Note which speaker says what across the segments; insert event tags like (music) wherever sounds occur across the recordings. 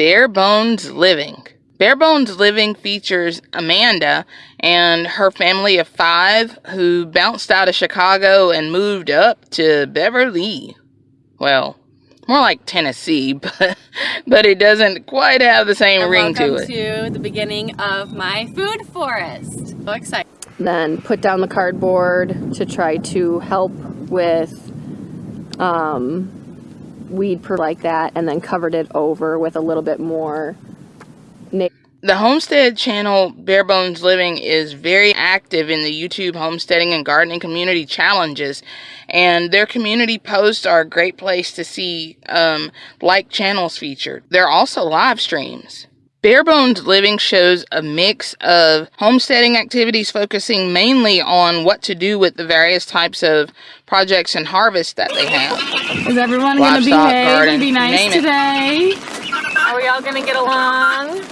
Speaker 1: Bare Bones Living. Bare Bones Living features Amanda and her family of five who bounced out of Chicago and moved up to Beverly. Well, more like Tennessee, (laughs) but but it doesn't quite have the same
Speaker 2: and
Speaker 1: ring to it.
Speaker 2: Welcome to the beginning of my food forest. So excited.
Speaker 3: Then put down the cardboard to try to help with um, weed per like that, and then covered it over with a little bit more.
Speaker 1: The homestead channel Bare Bones Living is very active in the YouTube homesteading and gardening community challenges, and their community posts are a great place to see um, like channels featured. There are also live streams. Bare Bones Living shows a mix of homesteading activities focusing mainly on what to do with the various types of projects and harvests that they have.
Speaker 2: Is everyone going to behave
Speaker 1: garden,
Speaker 2: and be nice
Speaker 1: name it.
Speaker 2: today? Are we all going to get along?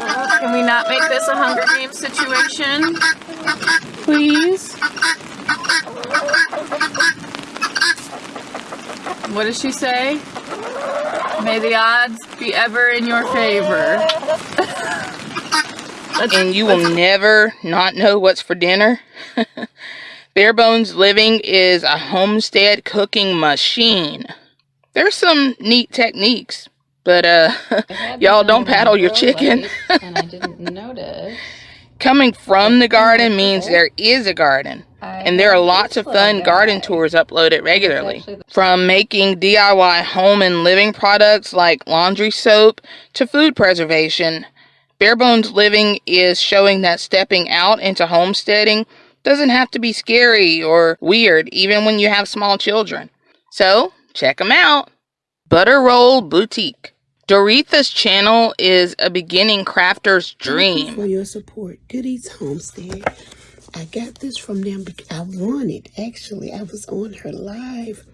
Speaker 2: Uh, can we not make this a Hunger Games situation? Please? What does she say? May the odds be ever in your favor.
Speaker 1: and you will never not know what's for dinner. (laughs) Bare Bones Living is a homestead cooking machine. There's some neat techniques, but uh, y'all don't paddle your chicken.
Speaker 4: and I (laughs) didn't notice.
Speaker 1: Coming from the garden means there is a garden. And there are lots of fun garden tours uploaded regularly. From making DIY home and living products like laundry soap to food preservation, Bare Bones Living is showing that stepping out into homesteading doesn't have to be scary or weird, even when you have small children. So, check them out. Butter Roll Boutique. Doretha's channel is a beginning crafter's
Speaker 5: Thank you
Speaker 1: dream.
Speaker 5: for your support. Goodies Homestead. I got this from them. I won it. Actually, I was on her live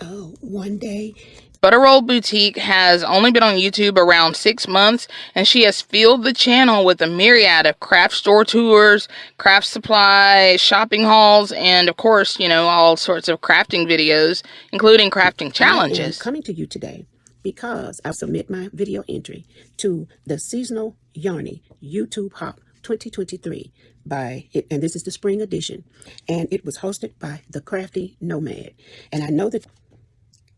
Speaker 5: uh, one day.
Speaker 1: Butter Roll Boutique has only been on YouTube around six months, and she has filled the channel with a myriad of craft store tours, craft supply, shopping hauls, and of course, you know, all sorts of crafting videos, including crafting challenges.
Speaker 5: coming to you today because I submit my video entry to the Seasonal Yarny YouTube Hop 2023 by and this is the spring edition, and it was hosted by the Crafty Nomad. And I know that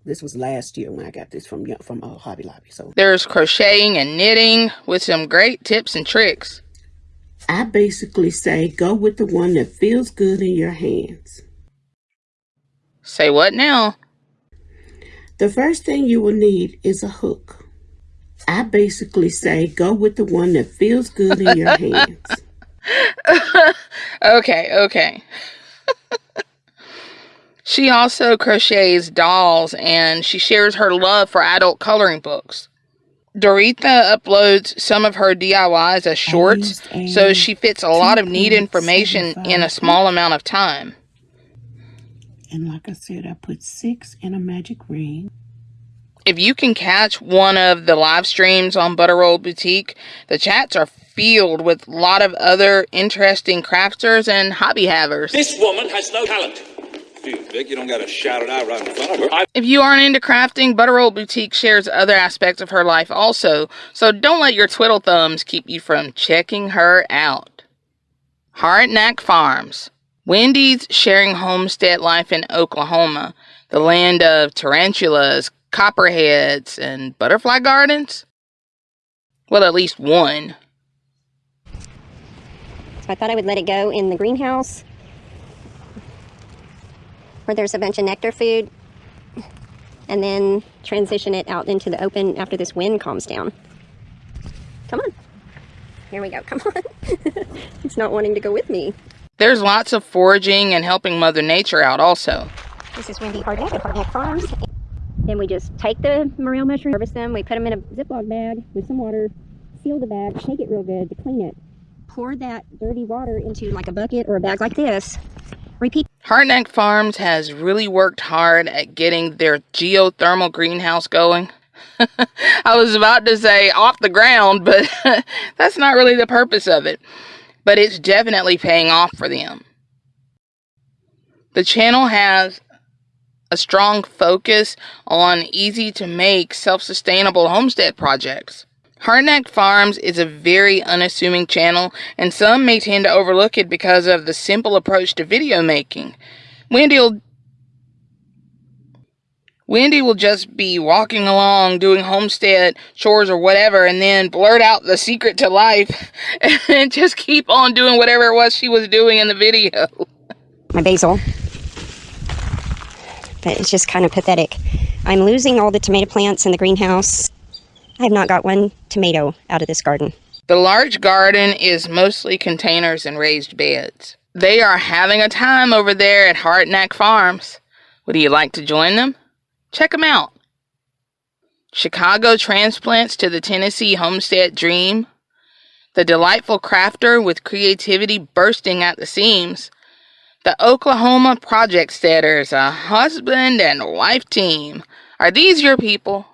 Speaker 5: this was last year when I got this from from uh, Hobby Lobby. So
Speaker 1: There's crocheting and knitting with some great tips and tricks.
Speaker 5: I basically say go with the one that feels good in your hands.
Speaker 1: Say what now?
Speaker 5: The first thing you will need is a hook. I basically say go with the one that feels good in your hands. (laughs)
Speaker 1: Okay, okay. (laughs) she also crochets dolls and she shares her love for adult coloring books. Doretha uploads some of her DIYs as shorts, so she fits a lot of neat information in a small amount of time.
Speaker 5: And like I said, I put six in a magic ring.
Speaker 1: If you can catch one of the live streams on Butter Roll Boutique, the chats are filled with a lot of other interesting crafters and hobby havers.
Speaker 6: This woman has no talent. Phew, Vic, you don't gotta shout it out right in front of her. I
Speaker 1: If you aren't into crafting, Butter Roll Boutique shares other aspects of her life also, so don't let your twiddle thumbs keep you from checking her out. Hardneck Farms. Wendy's sharing homestead life in Oklahoma, the land of tarantulas, copperheads, and butterfly gardens? Well, at least one.
Speaker 7: So I thought I would let it go in the greenhouse where there's a bunch of nectar food and then transition it out into the open after this wind calms down. Come on. Here we go. Come on. (laughs) it's not wanting to go with me.
Speaker 1: There's lots of foraging and helping Mother Nature out also.
Speaker 7: This is Wendy Hardneck at Hardneck Farms. Then we just take the morel mushrooms, harvest them, we put them in a Ziploc bag with some water, seal the bag, shake it real good to clean it. Pour that dirty water into like a bucket or a bag like this. Repeat
Speaker 1: Hardneck Farms has really worked hard at getting their geothermal greenhouse going. (laughs) I was about to say off the ground, but (laughs) that's not really the purpose of it. But it's definitely paying off for them. The channel has a strong focus on easy to make, self sustainable homestead projects. Hardneck Farms is a very unassuming channel, and some may tend to overlook it because of the simple approach to video making. Wendy will Wendy will just be walking along doing homestead chores or whatever and then blurt out the secret to life (laughs) and just keep on doing whatever it was she was doing in the video.
Speaker 7: My basil. But it's just kind of pathetic. I'm losing all the tomato plants in the greenhouse. I have not got one tomato out of this garden.
Speaker 1: The large garden is mostly containers and raised beds. They are having a time over there at Hardneck Farms. Would you like to join them? Check them out. Chicago transplants to the Tennessee homestead dream. The delightful crafter with creativity bursting at the seams. The Oklahoma project setters, a husband and wife team. Are these your people?